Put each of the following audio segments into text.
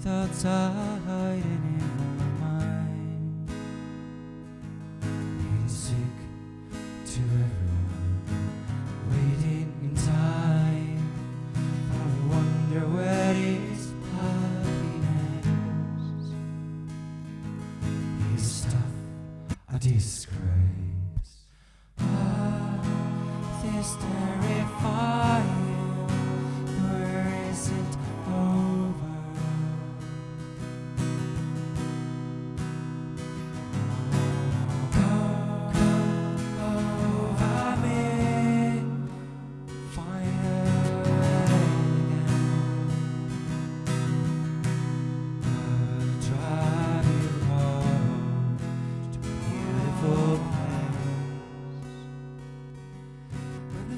thoughts are hiding in my mind. Music to everyone waiting in time. I wonder where is happiness. Is stuff a disgrace? Ah, this terrifying.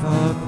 for